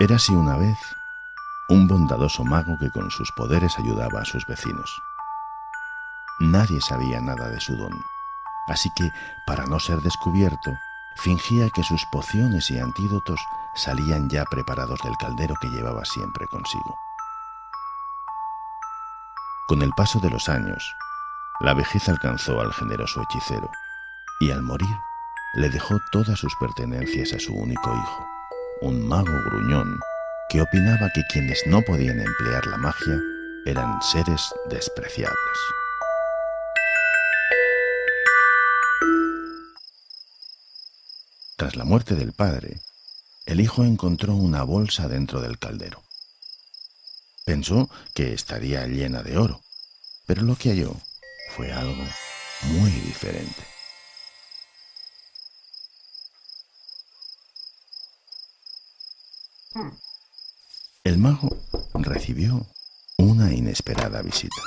Érase una vez un bondadoso mago que con sus poderes ayudaba a sus vecinos. Nadie sabía nada de su don, así que, para no ser descubierto, fingía que sus pociones y antídotos salían ya preparados del caldero que llevaba siempre consigo. Con el paso de los años, la vejez alcanzó al generoso hechicero y al morir le dejó todas sus pertenencias a su único hijo, un mago gruñón que opinaba que quienes no podían emplear la magia eran seres despreciables. Tras la muerte del padre, el hijo encontró una bolsa dentro del caldero. Pensó que estaría llena de oro, pero lo que halló fue algo muy diferente. El mago recibió una inesperada visita.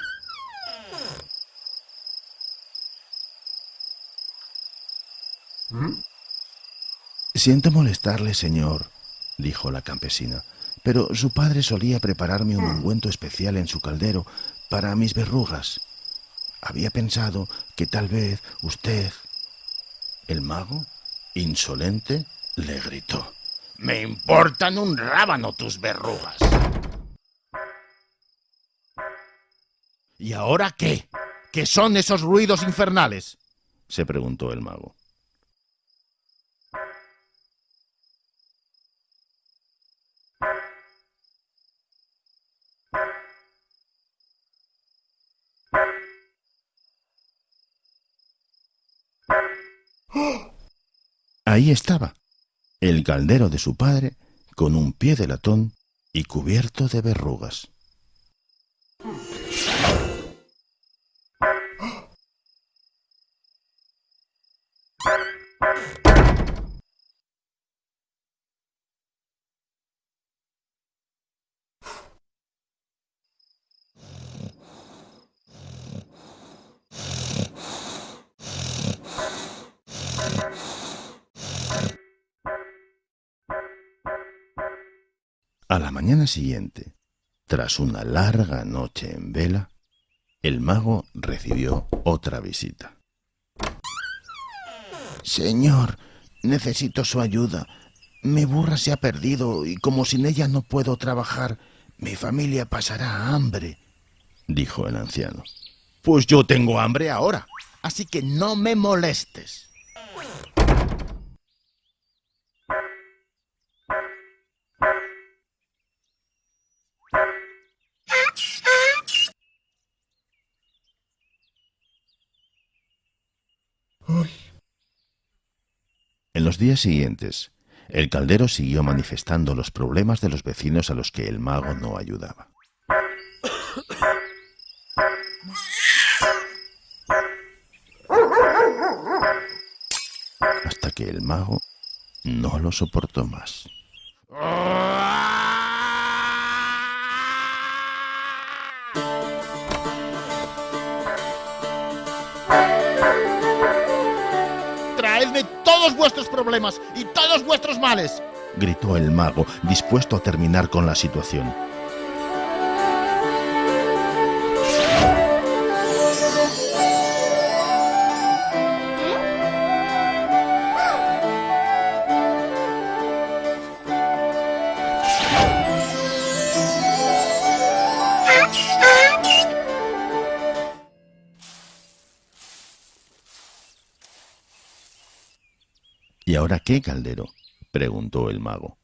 Siento molestarle, señor, dijo la campesina, pero su padre solía prepararme un ungüento especial en su caldero para mis verrugas. Había pensado que tal vez usted... El mago, insolente, le gritó. Me importan un rábano tus verrugas. ¿Y ahora qué? ¿Qué son esos ruidos infernales? se preguntó el mago. Ahí estaba, el caldero de su padre, con un pie de latón y cubierto de verrugas. A la mañana siguiente, tras una larga noche en vela, el mago recibió otra visita. Señor, necesito su ayuda. Mi burra se ha perdido y como sin ella no puedo trabajar, mi familia pasará hambre, dijo el anciano. Pues yo tengo hambre ahora, así que no me molestes. En los días siguientes, el caldero siguió manifestando los problemas de los vecinos a los que el mago no ayudaba. Hasta que el mago no lo soportó más. Traedme todos vuestros problemas y todos vuestros males. Gritó el mago, dispuesto a terminar con la situación. ¿Y ahora qué, Caldero? preguntó el mago.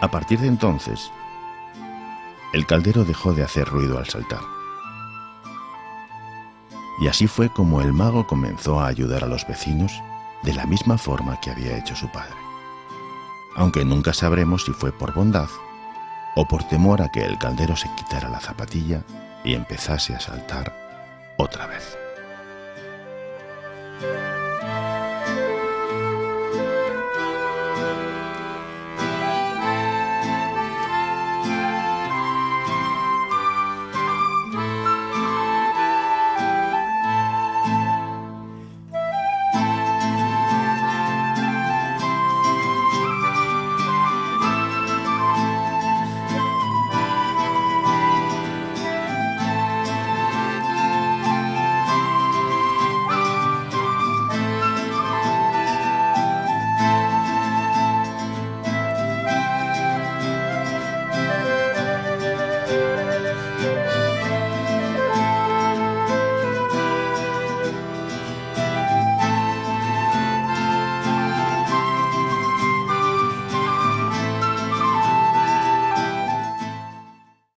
A partir de entonces, el caldero dejó de hacer ruido al saltar. Y así fue como el mago comenzó a ayudar a los vecinos de la misma forma que había hecho su padre. Aunque nunca sabremos si fue por bondad o por temor a que el caldero se quitara la zapatilla y empezase a saltar otra vez.